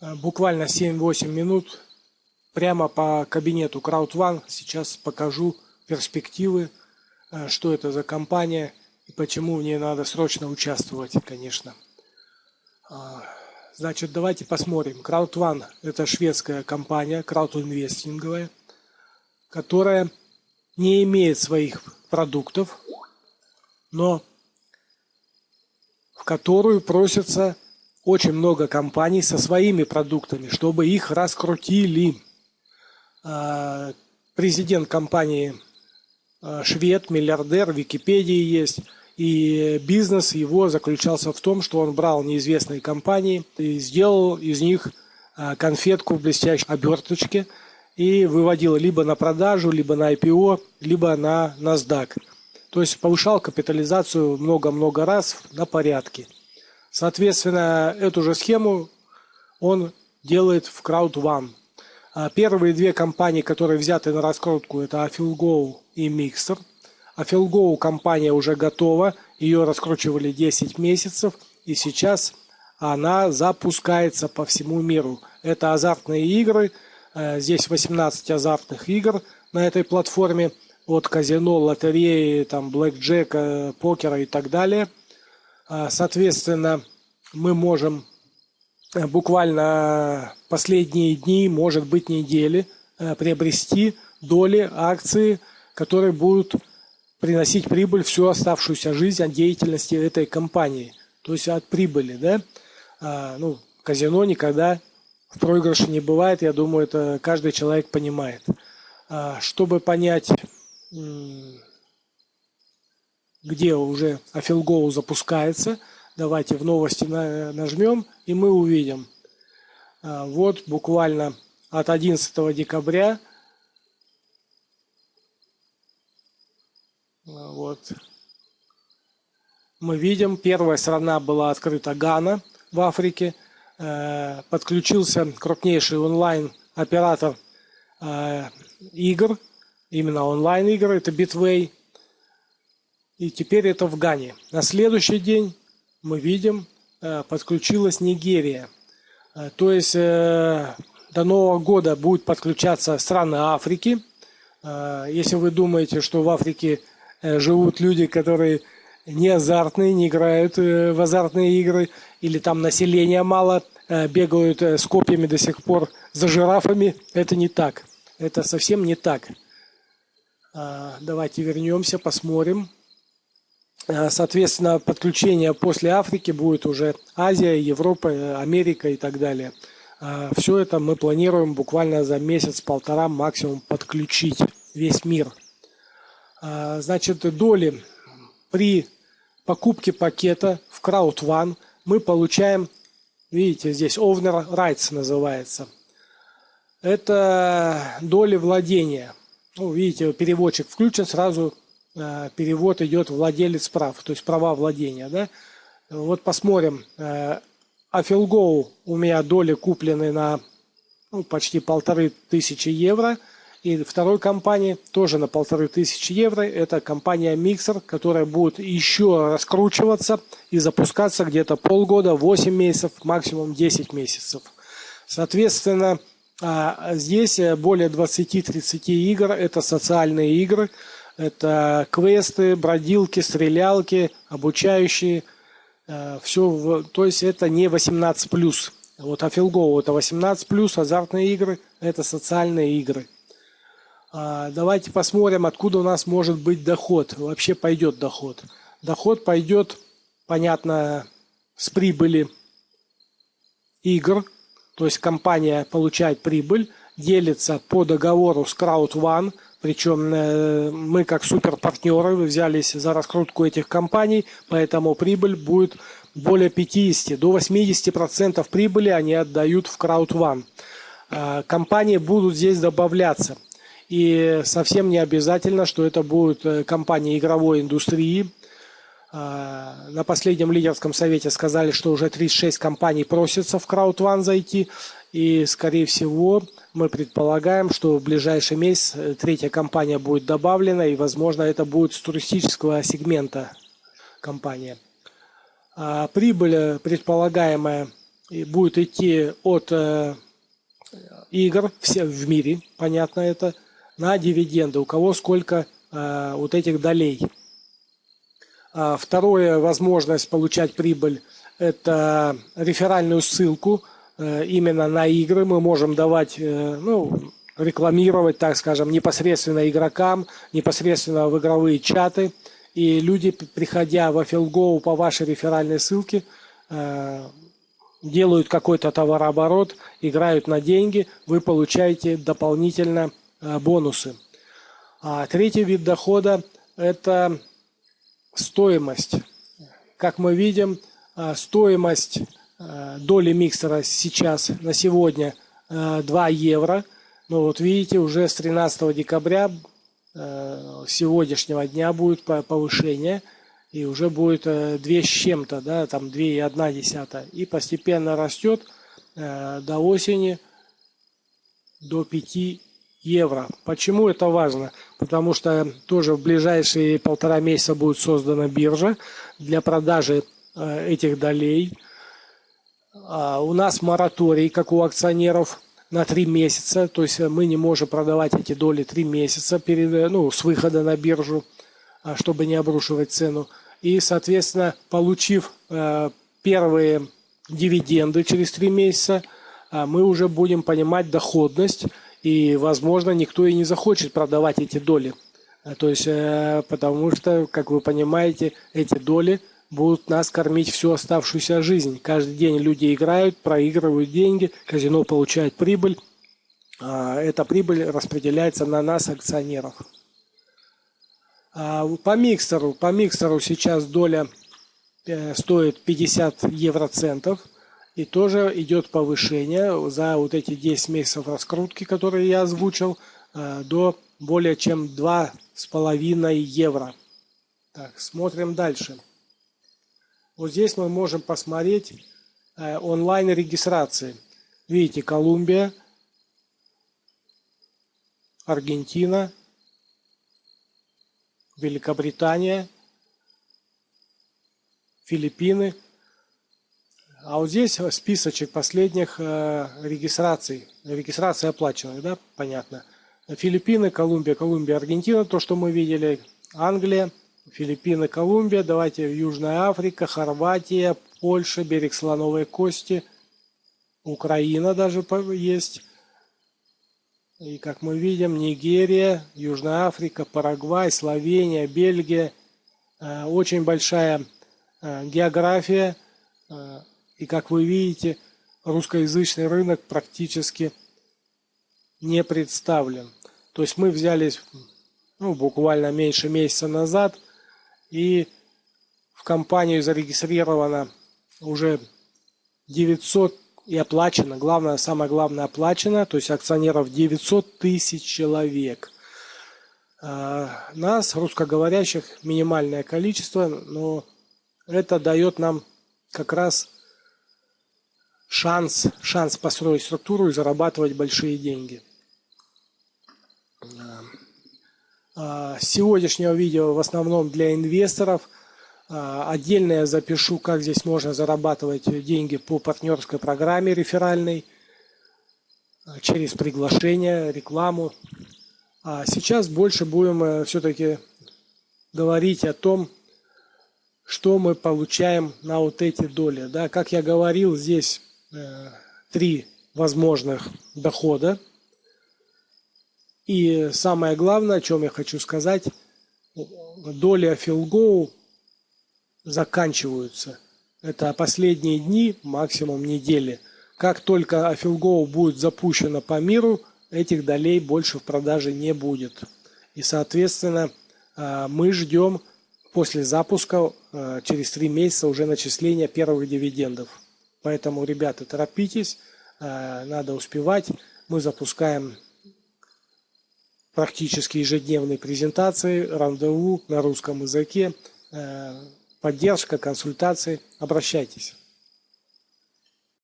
Э, буквально 7-8 минут прямо по кабинету CrowdOne. Сейчас покажу перспективы, э, что это за компания и почему в ней надо срочно участвовать, конечно. А, значит, давайте посмотрим. CrowdOne – это шведская компания, краудинвестинговая, которая не имеет своих продуктов, но в которую просятся очень много компаний со своими продуктами, чтобы их раскрутили. А, президент компании а, швед, миллиардер, в Википедии есть. И бизнес его заключался в том, что он брал неизвестные компании и сделал из них а, конфетку в блестящей оберточке и выводил либо на продажу, либо на IPO, либо на NASDAQ. То есть повышал капитализацию много-много раз на порядке. Соответственно, эту же схему он делает в CrowdOne. А первые две компании, которые взяты на раскрутку, это Afilgo и Mixer. Afilgo компания уже готова, ее раскручивали 10 месяцев, и сейчас она запускается по всему миру. Это азартные игры, э, здесь 18 азартных игр на этой платформе, от казино, лотереи, там, блэкджека, покера и так далее – соответственно, мы можем э, буквально последние дни, может быть недели, э, приобрести доли, акции, которые будут приносить прибыль всю оставшуюся жизнь от деятельности этой компании. То есть от прибыли, да? А, ну, казино никогда в проигрыше не бывает, я думаю, это каждый человек понимает. А, чтобы понять где уже Афилгоу запускается. Давайте в новости нажмем, и мы увидим. А, вот буквально от 11 декабря. А, вот. Мы видим, первая страна была открыта Гана в Африке. Э, подключился крупнейший онлайн-оператор игр, именно онлайн-игр, это Bitway – и теперь это в Гане. На следующий день мы видим, э, подключилась Нигерия. Э, то есть э, до Нового года будет подключаться страны Африки. Если вы думаете, что в Африке живут люди, которые не азартные, не играют в азартные игры, или там населения мало, бегают с копьями до сих пор за жирафами, это не так. Это совсем не так. Давайте вернемся, посмотрим. Э, соответственно, подключение после Африки будет уже Азия, Европа, Америка и так далее. Э, Все это мы планируем буквально за месяц-полтора максимум подключить весь мир. Э, значит, доли при покупке пакета в CrowdOne мы получаем, видите, здесь Owner Rights называется. Это доли владения. Ну, видите, переводчик включен, сразу Э, перевод идет владелец прав, то есть права владения. Да? Вот посмотрим. Афилгоу у меня доли куплены на ну, почти полторы тысячи евро. И второй компании тоже на полторы тысячи евро. Это компания Mixer, которая будет еще раскручиваться и запускаться где-то полгода, 8 месяцев, максимум 10 месяцев. Соответственно, а, здесь более 20-30 игр. Это социальные игры. Это квесты, бродилки, стрелялки, обучающие. Э, Все, то есть это не 18 плюс. Вот Афилгоу это 18 плюс, азартные игры это социальные игры. А, давайте посмотрим, откуда у нас может быть доход. Вообще пойдет доход. Доход пойдет, понятно, с прибыли игр. То есть компания получает прибыль, делится по договору с CrowdOne – причем э, мы как суперпартнеры взялись за раскрутку этих компаний, поэтому прибыль будет более 50, до 80% прибыли они отдают в CrowdOne. А, компании будут здесь добавляться. И совсем не обязательно, что это будут э, компании игровой индустрии. На последнем лидерском совете сказали, что уже 36 компаний просятся в CrowdOne зайти. И, скорее всего, мы предполагаем, что в ближайший месяц э, третья компания будет добавлена, и, возможно, это будет с туристического сегмента компания. А прибыль, э, предполагаемая будет идти от игр все в мире, понятно это, на дивиденды. У кого сколько вот этих долей. А второе, возможность получать прибыль, это реферальную ссылку именно на игры. Мы можем давать, ну, рекламировать, так скажем, непосредственно игрокам, непосредственно в игровые чаты. И люди, приходя в Афилгоу по вашей реферальной ссылке, э, делают какой-то товарооборот, играют на деньги, вы получаете дополнительно э, бонусы. А третий вид дохода – это стоимость. Как мы видим, э, стоимость доли миксера сейчас на сегодня 2 евро – ну вот видите, уже с 13 декабря э, сегодняшнего дня будет повышение. И уже будет э, 2 с чем-то, да, там 2,1 десятая. И постепенно растет э, до осени до 5 евро. Почему это важно? Потому что тоже в ближайшие полтора месяца будет создана биржа для продажи э, этих долей. А у нас мораторий, как у акционеров, на три месяца, то есть э, мы не можем продавать эти доли три месяца перед, э, ну, с выхода на биржу, а, чтобы не обрушивать цену. И, соответственно, получив э, первые дивиденды через три месяца, а, мы уже будем понимать доходность, и, возможно, никто и не захочет продавать эти доли. То есть, потому что, как вы понимаете, эти доли будут нас кормить всю оставшуюся жизнь. Каждый день люди играют, проигрывают деньги, казино получает прибыль. А, эта прибыль распределяется на нас, акционеров. А, по миксеру, по миксеру сейчас доля э, стоит 50 евроцентов. И тоже идет повышение за вот эти 10 месяцев раскрутки, которые я озвучил, э, до более чем 2,5 евро. Так, смотрим дальше. Вот здесь мы можем посмотреть э, онлайн регистрации. Видите, Колумбия, Аргентина, Великобритания, Филиппины. А вот здесь списочек последних э, регистраций. Регистрация оплаченных, да, понятно. Филиппины, Колумбия, Колумбия, Аргентина, то, что мы видели. Англия, Филиппины, Колумбия, давайте Южная Африка, Хорватия, Польша, берег Слоновой Кости, Украина даже есть. И как мы видим, Нигерия, Южная Африка, Парагвай, Словения, Бельгия. Э, очень большая э, география. Э, и как вы видите, русскоязычный рынок практически не представлен. То есть мы взялись ну, буквально меньше месяца назад – и в компанию зарегистрировано уже 900 и оплачено, главное, самое главное оплачено, то есть акционеров 900 тысяч человек. А, нас, русскоговорящих, минимальное количество, но это дает нам как раз шанс, шанс построить структуру и зарабатывать большие деньги. А, сегодняшнего видео в основном для инвесторов. А, отдельно я запишу, как здесь можно зарабатывать деньги по партнерской программе реферальной а, через приглашение, рекламу. А сейчас больше будем э, все-таки говорить о том, что мы получаем на вот эти доли. Да, как я говорил, здесь э, три возможных дохода – и самое главное, о чем я хочу сказать, доли Афилгоу заканчиваются. Это последние дни, максимум недели. Как только Афилгоу будет запущено по миру, этих долей больше в продаже не будет. И, соответственно, а, мы ждем после запуска а, через три месяца уже начисления первых дивидендов. Поэтому, ребята, торопитесь, а, надо успевать. Мы запускаем практически ежедневные презентации, рандеву на русском языке, э, поддержка, консультации. Обращайтесь.